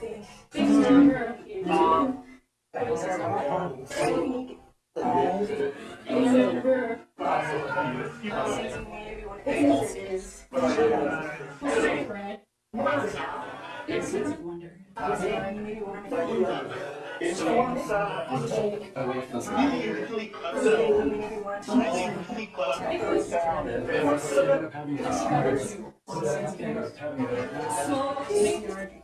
Thank things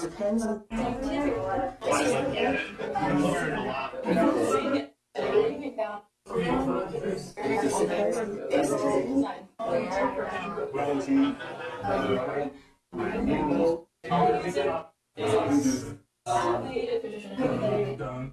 Depends on Done.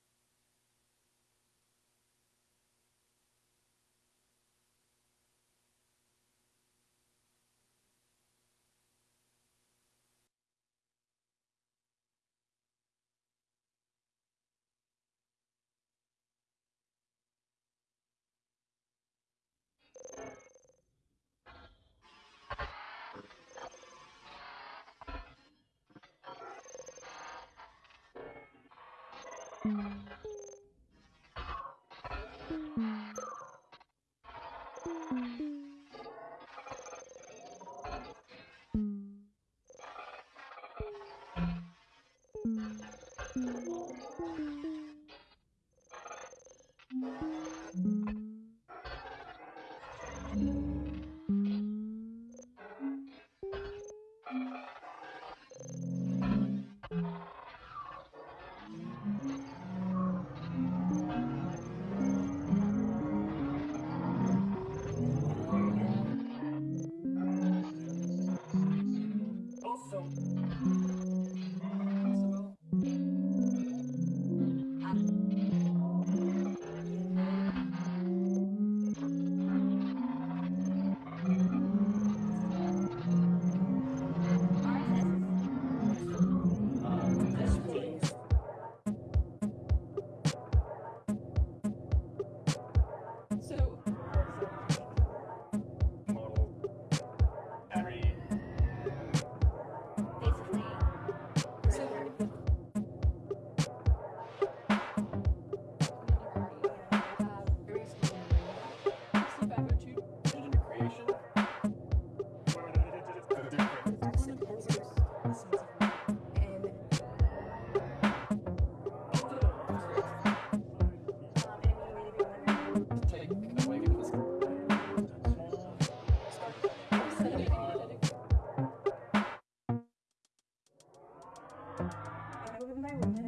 woman by woman.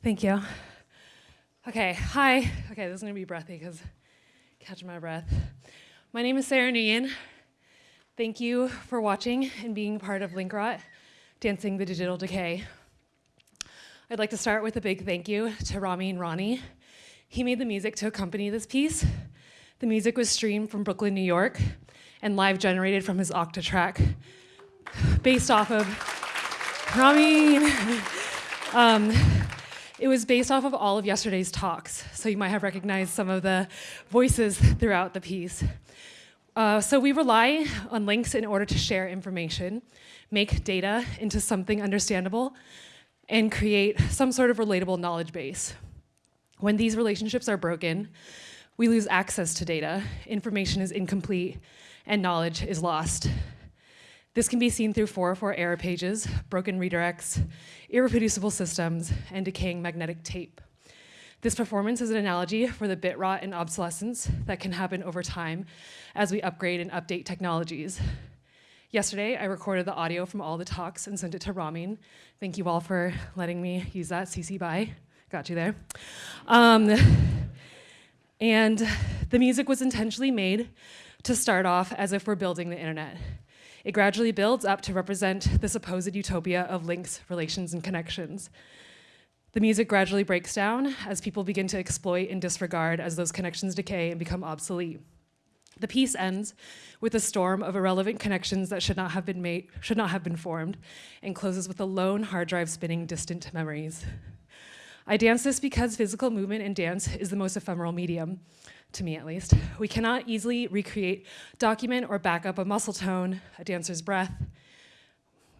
Thank you. Okay, hi. Okay, this is gonna be breathy because catching my breath. My name is Sarah Nguyen. Thank you for watching and being part of Linkrot, Dancing the Digital Decay. I'd like to start with a big thank you to Rami and Ronnie. He made the music to accompany this piece. The music was streamed from Brooklyn, New York, and live generated from his Octatrack, based off of Rami. Um, it was based off of all of yesterday's talks, so you might have recognized some of the voices throughout the piece. Uh, so we rely on links in order to share information, make data into something understandable, and create some sort of relatable knowledge base. When these relationships are broken, we lose access to data, information is incomplete, and knowledge is lost. This can be seen through 404 error pages, broken redirects, irreproducible systems, and decaying magnetic tape. This performance is an analogy for the bit rot and obsolescence that can happen over time as we upgrade and update technologies. Yesterday, I recorded the audio from all the talks and sent it to Ramin. Thank you all for letting me use that, CC BY. Got you there. Um, and the music was intentionally made to start off as if we're building the internet. It gradually builds up to represent the supposed utopia of links, relations, and connections. The music gradually breaks down as people begin to exploit and disregard as those connections decay and become obsolete. The piece ends with a storm of irrelevant connections that should not have been made, should not have been formed, and closes with a lone hard drive spinning distant memories. I dance this because physical movement and dance is the most ephemeral medium to me at least. We cannot easily recreate, document, or back up a muscle tone, a dancer's breath,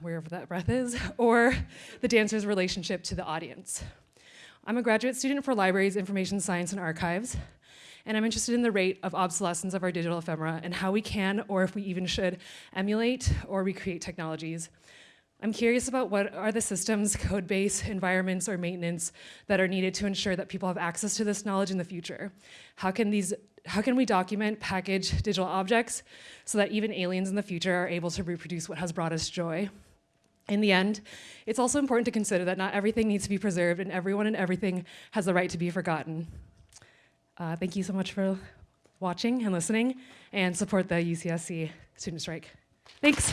wherever that breath is, or the dancer's relationship to the audience. I'm a graduate student for libraries, information science, and archives, and I'm interested in the rate of obsolescence of our digital ephemera and how we can, or if we even should, emulate or recreate technologies. I'm curious about what are the systems, code base, environments, or maintenance that are needed to ensure that people have access to this knowledge in the future. How can, these, how can we document, package digital objects so that even aliens in the future are able to reproduce what has brought us joy? In the end, it's also important to consider that not everything needs to be preserved and everyone and everything has the right to be forgotten. Uh, thank you so much for watching and listening and support the UCSC student strike. Thanks.